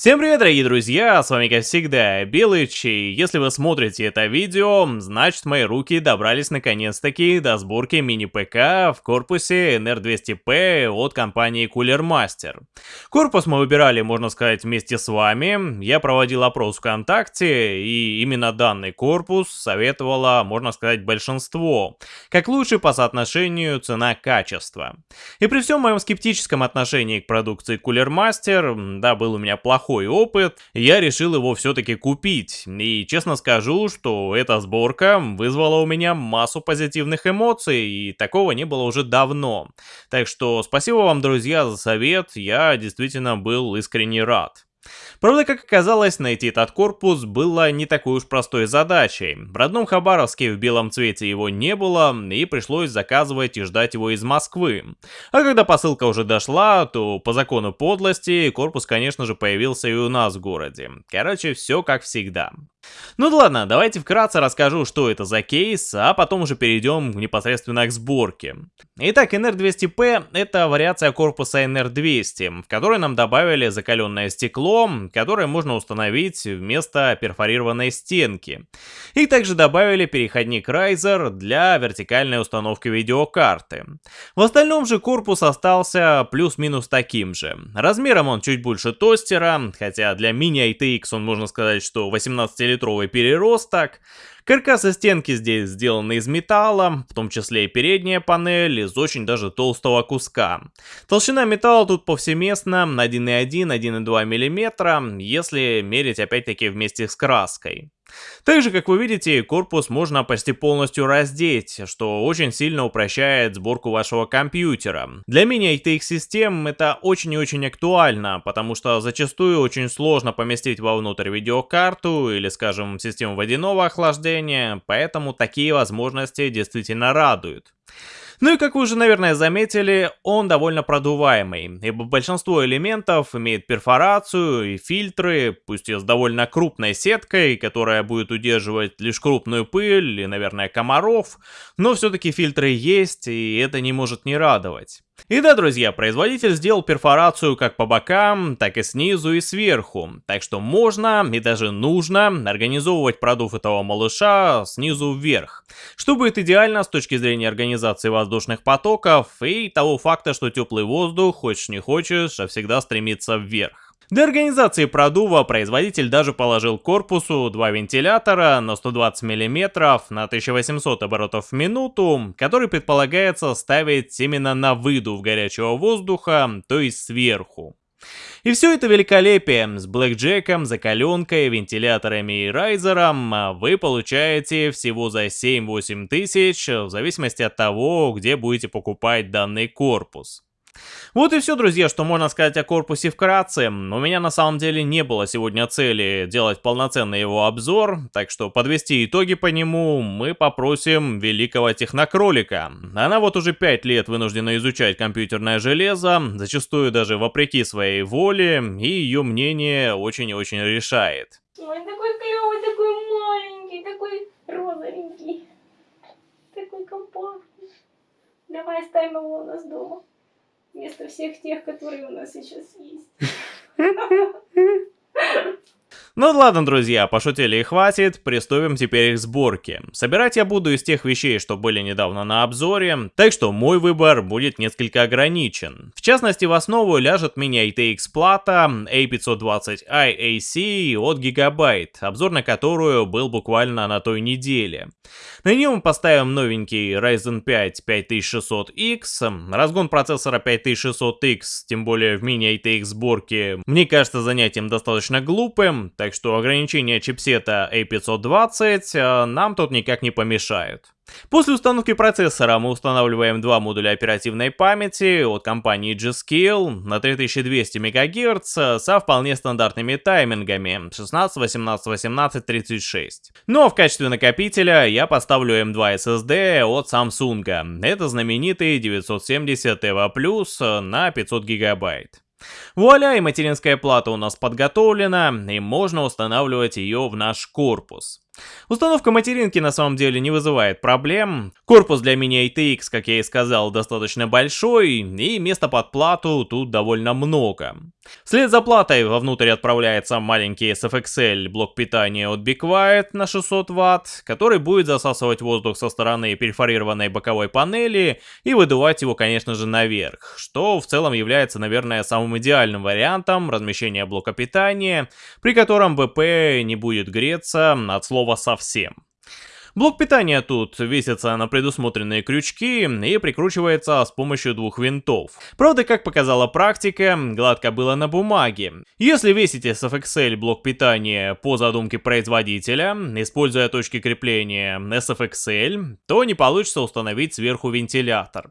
Всем привет, дорогие друзья, с вами как всегда Белыч, и если вы смотрите это видео, значит мои руки добрались наконец-таки до сборки мини-ПК в корпусе NR200P от компании Cooler Master. Корпус мы выбирали, можно сказать, вместе с вами, я проводил опрос ВКонтакте, и именно данный корпус советовало, можно сказать, большинство, как лучше по соотношению цена-качество. И при всем моем скептическом отношении к продукции Cooler Master, да, был у меня плохой неплохой опыт, я решил его все-таки купить. И честно скажу, что эта сборка вызвала у меня массу позитивных эмоций, и такого не было уже давно. Так что спасибо вам, друзья, за совет, я действительно был искренне рад. Правда, как оказалось, найти этот корпус было не такой уж простой задачей. В родном Хабаровске в белом цвете его не было, и пришлось заказывать и ждать его из Москвы. А когда посылка уже дошла, то по закону подлости корпус, конечно же, появился и у нас в городе. Короче, все как всегда. Ну да ладно, давайте вкратце расскажу, что это за кейс, а потом уже перейдем непосредственно к сборке. Итак, NR200P это вариация корпуса NR200, в которой нам добавили закаленное стекло, которое можно установить вместо перфорированной стенки. И также добавили переходник Riser для вертикальной установки видеокарты. В остальном же корпус остался плюс-минус таким же. Размером он чуть больше тостера, хотя для мини-ITX он можно сказать, что 18 литровый переросток. Каркасы стенки здесь сделаны из металла, в том числе и передняя панель из очень даже толстого куска. Толщина металла тут повсеместно 1,1-1,2 мм, если мерить опять-таки вместе с краской. Также, как вы видите, корпус можно почти полностью раздеть, что очень сильно упрощает сборку вашего компьютера. Для мини-ITX систем это очень и очень актуально, потому что зачастую очень сложно поместить вовнутрь видеокарту или, скажем, систему водяного охлаждения, поэтому такие возможности действительно радуют. Ну и как вы уже, наверное, заметили, он довольно продуваемый, ибо большинство элементов имеет перфорацию и фильтры, пусть и с довольно крупной сеткой, которая будет удерживать лишь крупную пыль и, наверное, комаров, но все-таки фильтры есть, и это не может не радовать. И да, друзья, производитель сделал перфорацию как по бокам, так и снизу и сверху, так что можно и даже нужно организовывать продув этого малыша снизу вверх, что будет идеально с точки зрения организации воздушных потоков и того факта, что теплый воздух, хочешь не хочешь, а всегда стремится вверх. Для организации продува производитель даже положил корпусу два вентилятора на 120 мм на 1800 оборотов в минуту, который предполагается ставить именно на выдув горячего воздуха, то есть сверху. И все это великолепие с блэкджеком, закаленкой, вентиляторами и райзером вы получаете всего за 7-8 тысяч, в зависимости от того, где будете покупать данный корпус. Вот и все, друзья, что можно сказать о корпусе вкратце. У меня на самом деле не было сегодня цели делать полноценный его обзор, так что подвести итоги по нему мы попросим великого технокролика. Она вот уже 5 лет вынуждена изучать компьютерное железо, зачастую даже вопреки своей воле, и ее мнение очень и очень решает. Ой, такой клевый, такой маленький, такой розовенький, такой компактный. Давай оставим его у нас дома вместо всех тех, которые у нас сейчас есть. Ну ладно, друзья, пошутили и хватит, приступим теперь к сборке. Собирать я буду из тех вещей, что были недавно на обзоре, так что мой выбор будет несколько ограничен. В частности, в основу ляжет мини-ITX плата A520i AC от Gigabyte, обзор на которую был буквально на той неделе. На нее мы поставим новенький Ryzen 5 5600X, разгон процессора 5600X, тем более в мини-ITX сборке, мне кажется занятием достаточно глупым, так что ограничение чипсета A520 э, нам тут никак не помешают. После установки процессора мы устанавливаем два модуля оперативной памяти от компании G-Skill на 3200 МГц со вполне стандартными таймингами 16, 18, 18, 36. Но в качестве накопителя я поставлю M2 SSD от Samsung. Это знаменитый 970 EVO+, на 500 гигабайт. Вуаля, и материнская плата у нас подготовлена, и можно устанавливать ее в наш корпус. Установка материнки на самом деле не вызывает проблем. Корпус для ATX, как я и сказал, достаточно большой, и места под плату тут довольно много. Вслед за платой вовнутрь отправляется маленький SFXL блок питания от Be на 600 Вт, который будет засасывать воздух со стороны перфорированной боковой панели и выдувать его, конечно же, наверх, что в целом является, наверное, самым идеальным вариантом размещения блока питания, при котором БП не будет греться от слова совсем. Блок питания тут весится на предусмотренные крючки и прикручивается с помощью двух винтов. Правда, как показала практика, гладко было на бумаге. Если весите с FXL блок питания по задумке производителя, используя точки крепления SFXL, то не получится установить сверху вентилятор.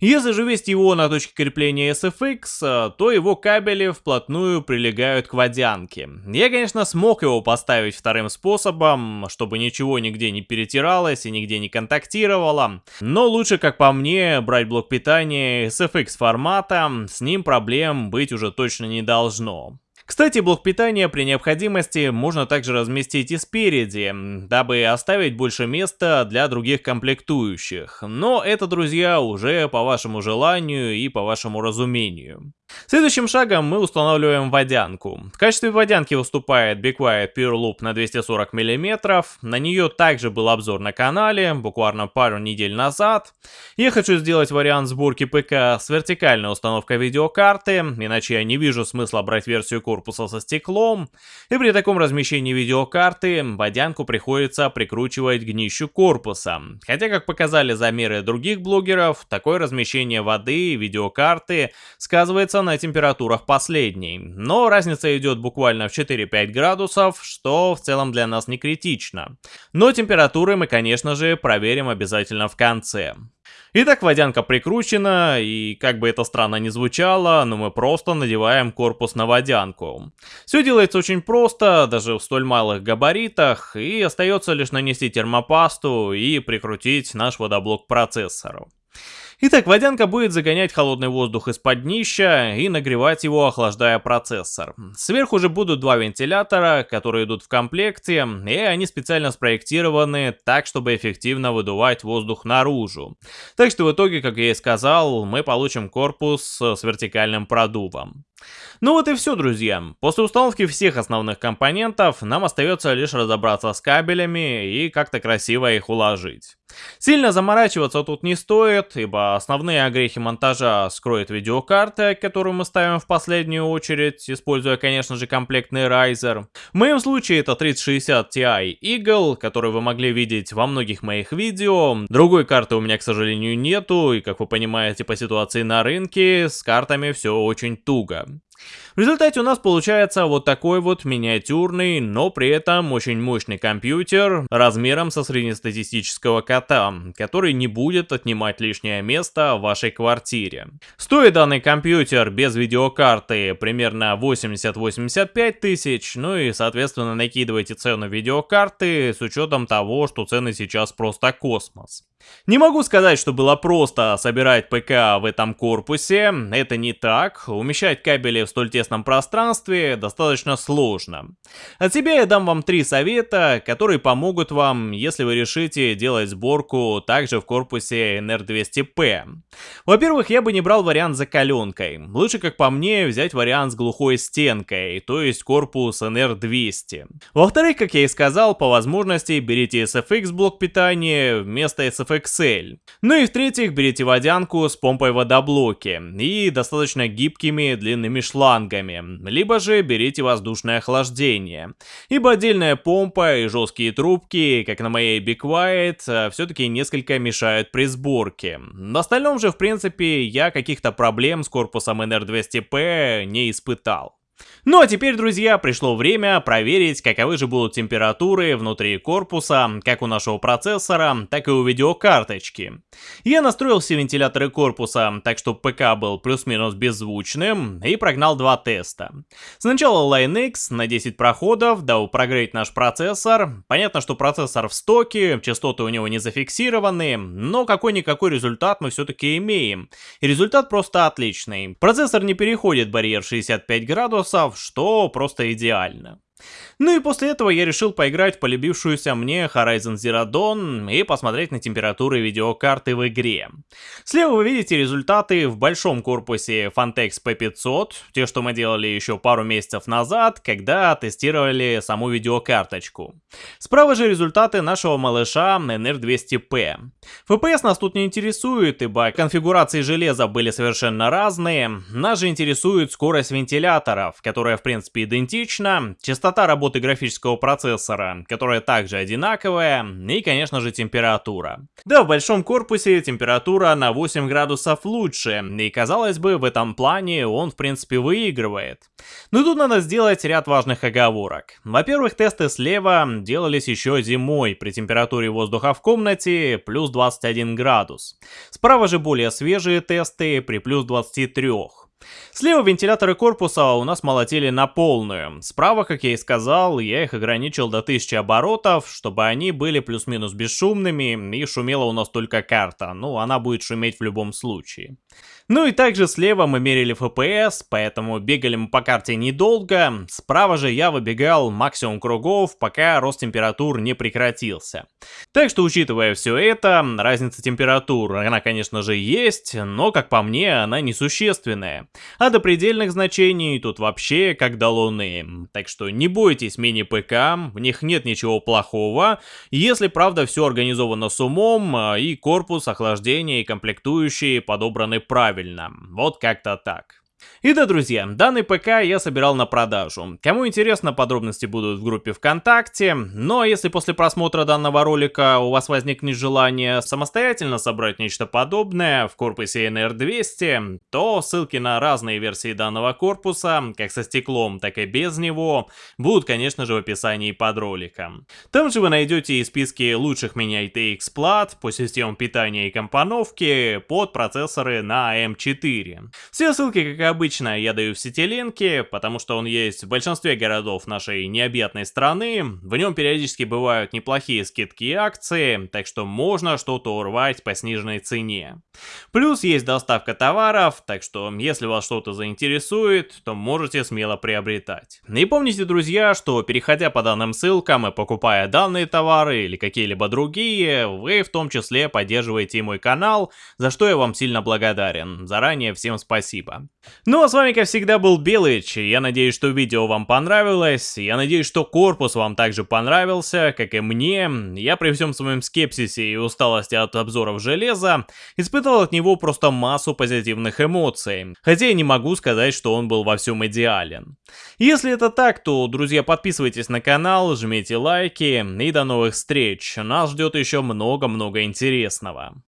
Если же вести его на точке крепления SFX, то его кабели вплотную прилегают к водянке. Я, конечно, смог его поставить вторым способом, чтобы ничего нигде не перетиралось и нигде не контактировало. Но лучше, как по мне, брать блок питания SFX формата, с ним проблем быть уже точно не должно. Кстати, блок питания при необходимости можно также разместить и спереди, дабы оставить больше места для других комплектующих. Но это, друзья, уже по вашему желанию и по вашему разумению. Следующим шагом мы устанавливаем водянку. В качестве водянки выступает Be Pure Loop на 240 мм. На нее также был обзор на канале, буквально пару недель назад. Я хочу сделать вариант сборки ПК с вертикальной установкой видеокарты, иначе я не вижу смысла брать версию корпуса со стеклом. И при таком размещении видеокарты водянку приходится прикручивать к днищу корпуса. Хотя, как показали замеры других блогеров, такое размещение воды и видеокарты сказывается на температурах последней, но разница идет буквально в 4-5 градусов, что в целом для нас не критично. Но температуры мы, конечно же, проверим обязательно в конце. Итак, водянка прикручена, и как бы это странно ни звучало, но мы просто надеваем корпус на водянку. Все делается очень просто, даже в столь малых габаритах, и остается лишь нанести термопасту и прикрутить наш водоблок процессору. Итак, водянка будет загонять холодный воздух из-под днища и нагревать его, охлаждая процессор. Сверху же будут два вентилятора, которые идут в комплекте, и они специально спроектированы так, чтобы эффективно выдувать воздух наружу. Так что в итоге, как я и сказал, мы получим корпус с вертикальным продувом. Ну вот и все, друзья. После установки всех основных компонентов нам остается лишь разобраться с кабелями и как-то красиво их уложить. Сильно заморачиваться тут не стоит, ибо основные огрехи монтажа скроет видеокарта, которую мы ставим в последнюю очередь, используя, конечно же, комплектный Riser. В моем случае это 3060 Ti Eagle, который вы могли видеть во многих моих видео. Другой карты у меня, к сожалению, нету, и, как вы понимаете, по ситуации на рынке, с картами все очень туго. В результате у нас получается вот такой вот миниатюрный, но при этом очень мощный компьютер размером со среднестатистического кота, который не будет отнимать лишнее место в вашей квартире. Стоит данный компьютер без видеокарты примерно 80-85 тысяч, ну и соответственно накидывайте цену видеокарты с учетом того, что цены сейчас просто космос. Не могу сказать, что было просто собирать ПК в этом корпусе, это не так, умещать кабели в столь тесном пространстве достаточно сложно. От себя я дам вам три совета, которые помогут вам, если вы решите делать сборку также в корпусе NR200P. Во-первых, я бы не брал вариант с закаленкой, лучше, как по мне, взять вариант с глухой стенкой, то есть корпус NR200. Во-вторых, как я и сказал, по возможности берите SFX блок питания вместо SFX FXL. Ну и в-третьих, берите водянку с помпой водоблоки и достаточно гибкими длинными шлангами, либо же берите воздушное охлаждение. Ибо отдельная помпа и жесткие трубки, как на моей Be Quiet, э, все-таки несколько мешают при сборке. В остальном же, в принципе, я каких-то проблем с корпусом NR200P не испытал. Ну а теперь, друзья, пришло время проверить, каковы же будут температуры внутри корпуса, как у нашего процессора, так и у видеокарточки. Я настроил все вентиляторы корпуса, так что ПК был плюс-минус беззвучным, и прогнал два теста. Сначала LineX на 10 проходов, дабы прогреть наш процессор. Понятно, что процессор в стоке, частоты у него не зафиксированы, но какой-никакой результат мы все-таки имеем. И результат просто отличный. Процессор не переходит барьер 65 градусов, что просто идеально. Ну и после этого я решил поиграть в полюбившуюся мне Horizon Zero Dawn и посмотреть на температуры видеокарты в игре. Слева вы видите результаты в большом корпусе Fantex P500, те, что мы делали еще пару месяцев назад, когда тестировали саму видеокарточку. Справа же результаты нашего малыша NR200P. FPS нас тут не интересует, ибо конфигурации железа были совершенно разные. Нас же интересует скорость вентиляторов, которая в принципе идентична, частота работы графического процессора, которая также одинаковая, и конечно же температура. Да, в большом корпусе температура на 8 градусов лучше, и казалось бы в этом плане он в принципе выигрывает. Но тут надо сделать ряд важных оговорок. Во-первых, тесты слева делались еще зимой при температуре воздуха в комнате плюс 21 градус. Справа же более свежие тесты при плюс 23. Слева вентиляторы корпуса у нас молотили на полную. Справа, как я и сказал, я их ограничил до 1000 оборотов, чтобы они были плюс-минус бесшумными, и шумела у нас только карта. Ну, она будет шуметь в любом случае. Ну и также слева мы мерили FPS, поэтому бегали мы по карте недолго. Справа же я выбегал максимум кругов, пока рост температур не прекратился. Так что, учитывая все это, разница температур, она, конечно же, есть, но, как по мне, она несущественная. А до предельных значений тут вообще как до луны. Так что не бойтесь мини-ПК, в них нет ничего плохого, если, правда, все организовано с умом, и корпус, охлаждение и комплектующие подобраны правильно. Вот как-то так. И да, друзья, данный ПК я собирал на продажу. Кому интересно, подробности будут в группе ВКонтакте. Но если после просмотра данного ролика у вас возникнет желание самостоятельно собрать нечто подобное в корпусе NR200, то ссылки на разные версии данного корпуса, как со стеклом, так и без него, будут, конечно же, в описании под роликом. Там же вы найдете и списки лучших мини-ITX плат по системам питания и компоновки под процессоры на M4. Все ссылки, как обычно, я даю в сетилинке, потому что он есть в большинстве городов нашей необъятной страны. В нем периодически бывают неплохие скидки и акции, так что можно что-то урвать по сниженной цене. Плюс есть доставка товаров, так что если вас что-то заинтересует, то можете смело приобретать. И помните, друзья, что переходя по данным ссылкам и покупая данные товары или какие-либо другие, вы в том числе поддерживаете мой канал, за что я вам сильно благодарен. Заранее всем спасибо. Ну а с вами как всегда был Белыч, я надеюсь, что видео вам понравилось, я надеюсь, что корпус вам также понравился, как и мне. Я при всем своем скепсисе и усталости от обзоров железа, испытывал от него просто массу позитивных эмоций, хотя я не могу сказать, что он был во всем идеален. Если это так, то, друзья, подписывайтесь на канал, жмите лайки и до новых встреч, нас ждет еще много-много интересного.